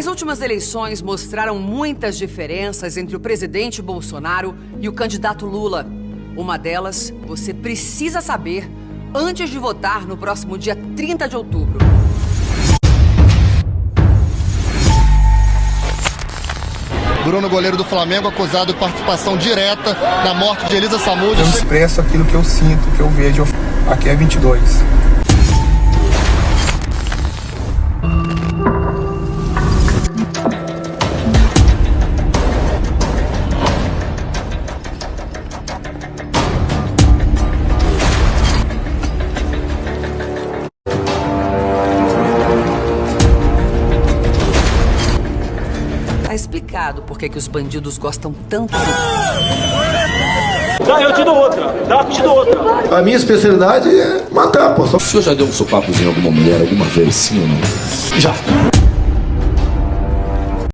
As últimas eleições mostraram muitas diferenças entre o presidente Bolsonaro e o candidato Lula. Uma delas você precisa saber antes de votar no próximo dia 30 de outubro. Bruno, goleiro do Flamengo, acusado de participação direta na morte de Elisa Samud. Eu expresso aquilo que eu sinto, que eu vejo. Aqui é 22. Tá explicado por que que os bandidos gostam tanto do... Dá, eu te dou outra. Dá, eu te dou outra. A minha especialidade é matar, pô. O senhor já deu um sopapozinho em alguma mulher alguma vez, sim ou não? Já.